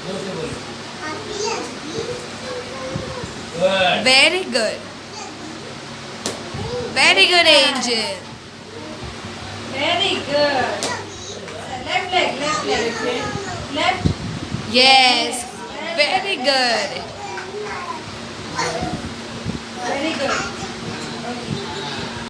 Good. Very good. Very good, Angel. Very good. Left leg, left leg. Left. Yes. Very good. Very good.